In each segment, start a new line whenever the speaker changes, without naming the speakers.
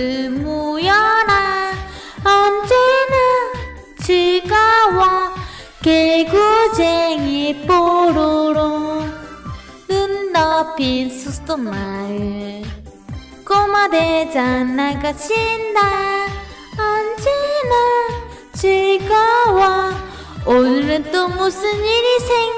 친구들 모여라 언제나 즐거워 개구쟁이 뽀로로 눈 높인 수도 마을 꼬마 대장 나가신다 언제나 즐거워 오늘은 또 무슨 일이 생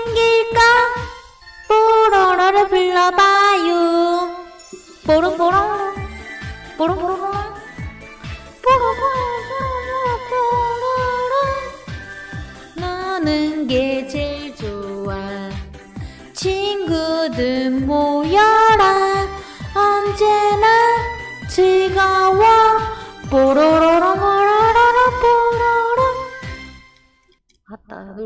너는 게 제일 좋아. 친구들 모여라. 언제나 즐거워. 뽀로로로 뽀로로로 뽀로로. 아따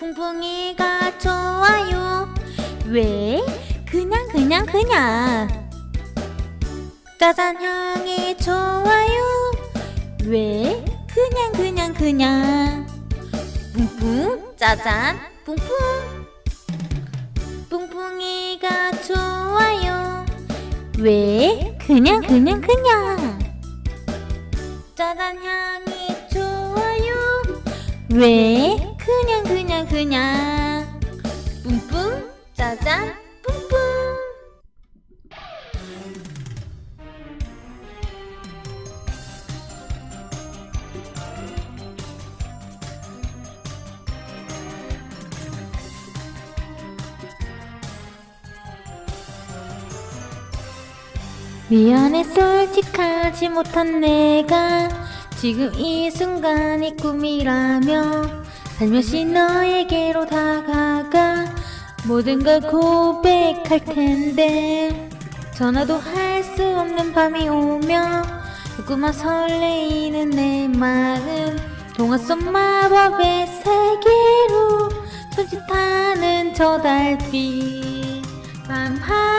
뿡뿡이가 좋아요. 왜? 그냥 그냥 그냥 짜잔 향이 좋아요. 왜? 그냥 그냥 그냥. 뿡뿡 짜잔 뿡뿡. 뿡뿡이가 좋아요. 왜? 그냥 그냥 그냥. 짜잔 향이 좋아요. 왜? 그냥 그냥 그냥. 뿡뿡 짜잔 미안해 솔직하지 못한 내가. 지금 이 순간이 꿈이라며 살며시 너에게로 다가가 모든 걸 고백할 텐데. 전화도 할 수 없는 밤이 오며 조금만 설레이는 내 마음. 동화 속 마법의 세계로 손짓하는 저 달빛. 밤하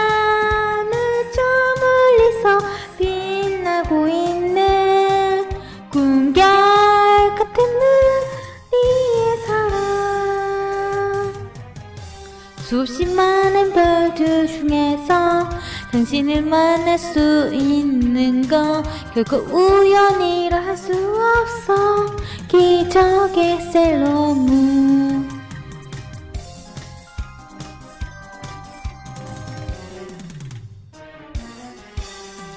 수없이 많은 별들 중에서 당신을 만날 수 있는 거 결코 우연이라 할 수 없어. 기적의 셀러문.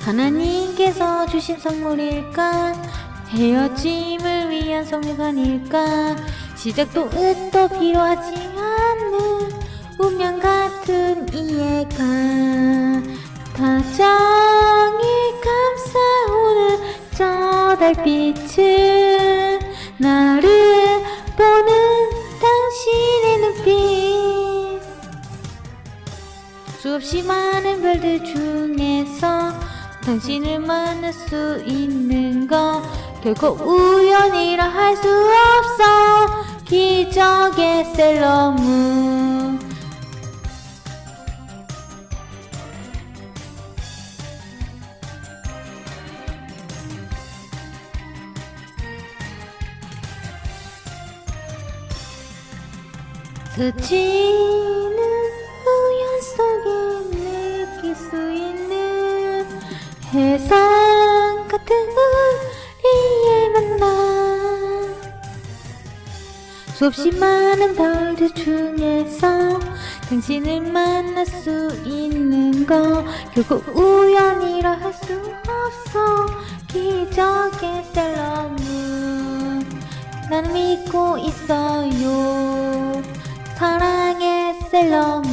하나님께서 주신 선물일까? 헤어짐을 위한 성유관일까? 시작도 끝도 필요하지 않는 운명 같은 이해가 다정히 감싸오는 저 달빛은 나를 보는 당신의 눈빛. 수없이 많은 별들 중에서 당신을 만날 수 있는 거 결코 우연이라 할 수 없어. 기적의 셀러문 스치는 우연 속에 느낄 수 있는 해상 같은 우리의 만남. 수없이 많은 별들 중에서 당신을 만날 수 있는 거 결코 우연이라 할 수 없어. 기적의 셀러문. 나는 믿고 있어요 사랑의 셀러문.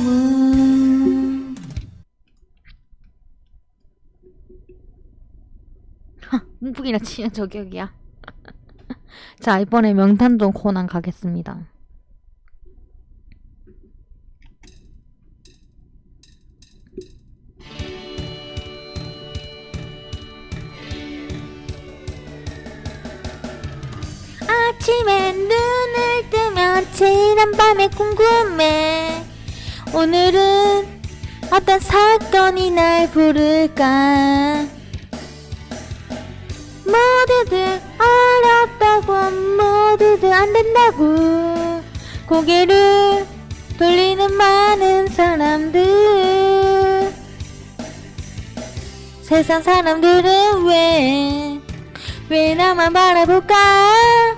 문풍이라 치는 저격이야. 자 이번에 명탄동 코난 가겠습니다. 아침에 뜨면 지난 밤에 궁금해. 오늘은 어떤 사건이 날 부를까? 모두들 어렵다고 모두들 안된다고. 고개를 돌리는 많은 사람들. 세상 사람들은 왜 왜 나만 바라볼까?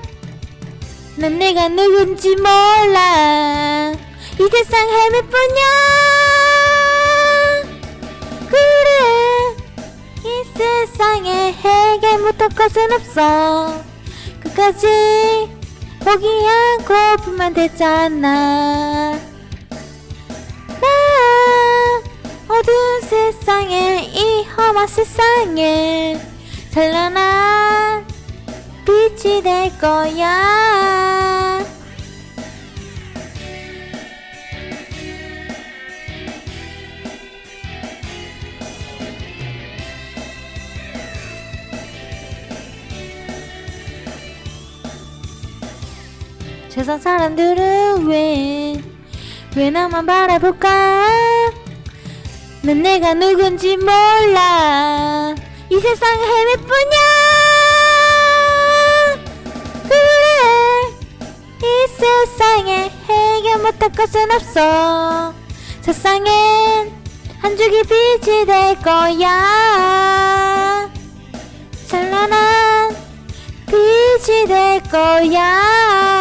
난 내가 누군지 몰라. 이 세상 헤맬 뿐이야. 그래, 이 세상에 해결 못할 것은 없어. 끝까지 포기 않고 불만 됐잖아. 나 어두운 세상에 이 험한 세상에 찬란한 빛이 될 거야. 세상 사람들은 왜, 왜 나만 바라볼까? 난 내가 누군지 몰라. 이 세상에 헤맬 뿐이야. 세상에 해결 못할 것은 없어. 세상엔 한 줄기 빛이 될 거야. 찬란한 빛이 될 거야.